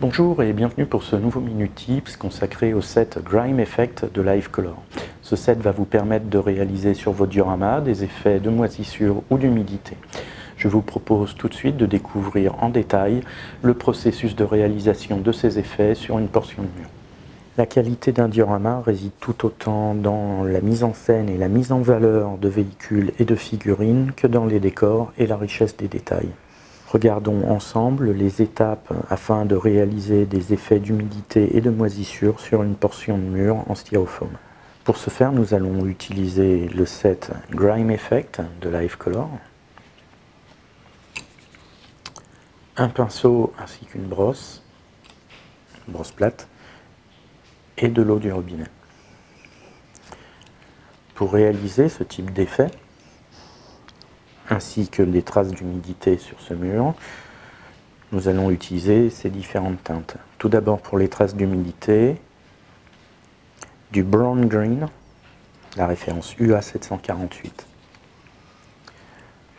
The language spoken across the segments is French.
Bonjour et bienvenue pour ce nouveau Minute Tips consacré au set Grime Effect de Live Color. Ce set va vous permettre de réaliser sur vos dioramas des effets de moisissure ou d'humidité. Je vous propose tout de suite de découvrir en détail le processus de réalisation de ces effets sur une portion de mur. La qualité d'un diorama réside tout autant dans la mise en scène et la mise en valeur de véhicules et de figurines que dans les décors et la richesse des détails. Regardons ensemble les étapes afin de réaliser des effets d'humidité et de moisissure sur une portion de mur en styrofoam. Pour ce faire, nous allons utiliser le set Grime Effect de Live Color, un pinceau ainsi qu'une brosse, une brosse plate, et de l'eau du robinet. Pour réaliser ce type d'effet, ainsi que les traces d'humidité sur ce mur, nous allons utiliser ces différentes teintes. Tout d'abord pour les traces d'humidité, du brown green, la référence UA748.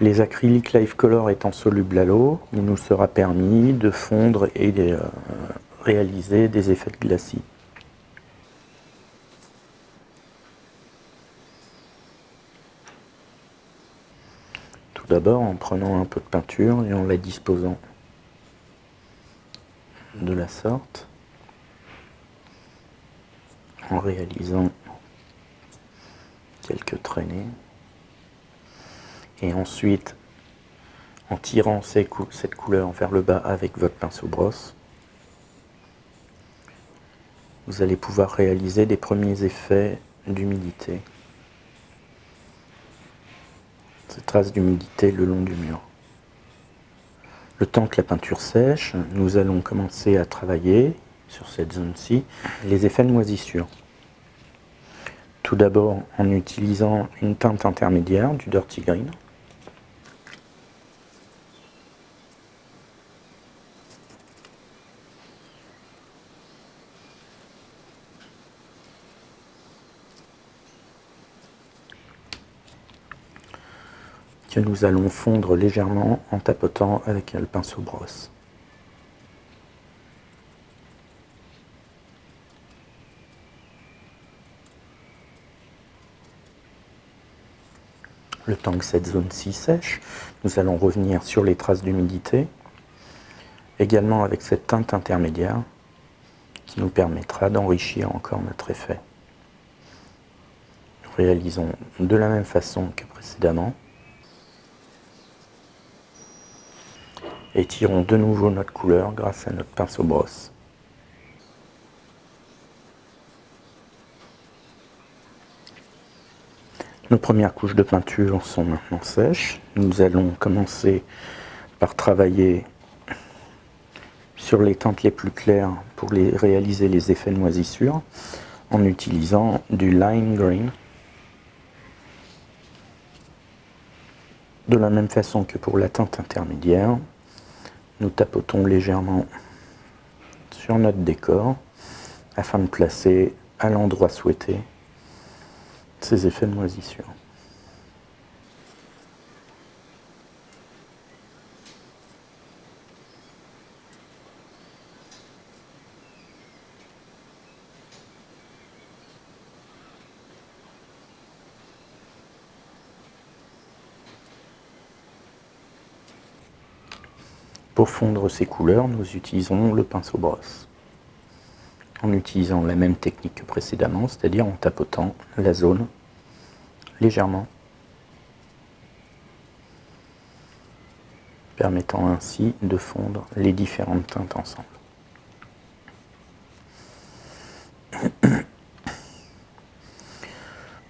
Les acryliques Life Color étant solubles à l'eau, il nous sera permis de fondre et de euh, réaliser des effets de glacis. D'abord en prenant un peu de peinture et en la disposant de la sorte, en réalisant quelques traînées, et ensuite en tirant cette couleur vers le bas avec votre pinceau brosse, vous allez pouvoir réaliser des premiers effets d'humidité ces traces d'humidité le long du mur. Le temps que la peinture sèche, nous allons commencer à travailler sur cette zone-ci les effets de moisissure. Tout d'abord en utilisant une teinte intermédiaire, du Dirty Green. Que nous allons fondre légèrement en tapotant avec le pinceau brosse. Le temps que cette zone-ci sèche, nous allons revenir sur les traces d'humidité, également avec cette teinte intermédiaire qui nous permettra d'enrichir encore notre effet. Nous réalisons de la même façon que précédemment. Et tirons de nouveau notre couleur grâce à notre pinceau brosse. Nos premières couches de peinture sont maintenant sèches. Nous allons commencer par travailler sur les teintes les plus claires pour réaliser les effets de moisissure en utilisant du lime green. De la même façon que pour la teinte intermédiaire, nous tapotons légèrement sur notre décor afin de placer à l'endroit souhaité ces effets de moisissure. Pour fondre ces couleurs, nous utilisons le pinceau brosse. En utilisant la même technique que précédemment, c'est-à-dire en tapotant la zone légèrement, permettant ainsi de fondre les différentes teintes ensemble.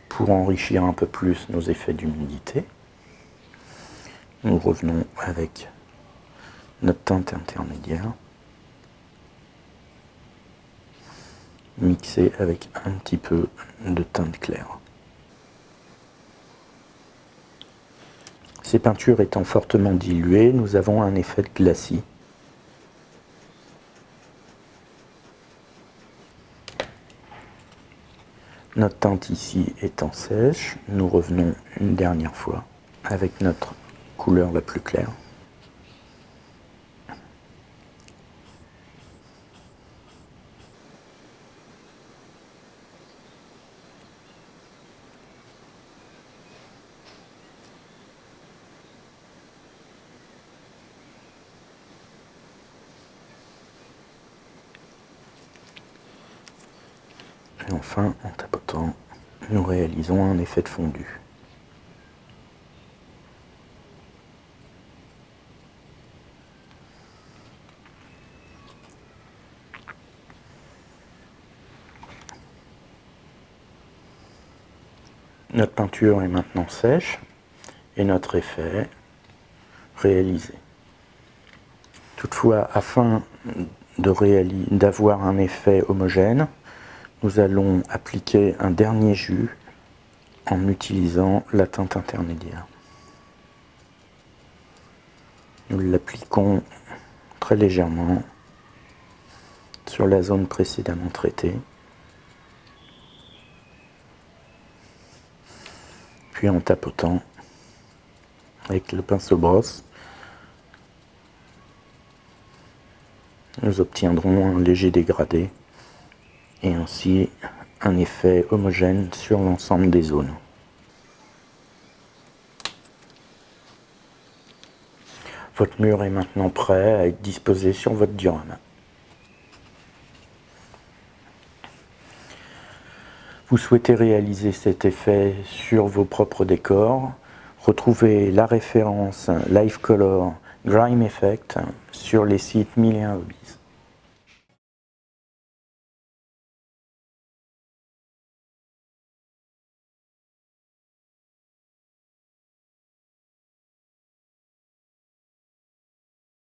Pour enrichir un peu plus nos effets d'humidité, nous revenons avec notre teinte intermédiaire mixée avec un petit peu de teinte claire. Ces peintures étant fortement diluées, nous avons un effet de glacis. Notre teinte ici étant sèche, nous revenons une dernière fois avec notre couleur la plus claire. Et enfin, en tapotant, nous réalisons un effet de fondu. Notre peinture est maintenant sèche et notre effet réalisé. Toutefois, afin d'avoir un effet homogène, nous allons appliquer un dernier jus en utilisant la teinte intermédiaire. Nous l'appliquons très légèrement sur la zone précédemment traitée. Puis en tapotant avec le pinceau brosse, nous obtiendrons un léger dégradé et ainsi un effet homogène sur l'ensemble des zones. Votre mur est maintenant prêt à être disposé sur votre diorama. Vous souhaitez réaliser cet effet sur vos propres décors Retrouvez la référence Live Color Grime Effect sur les sites 1001 Hobbies.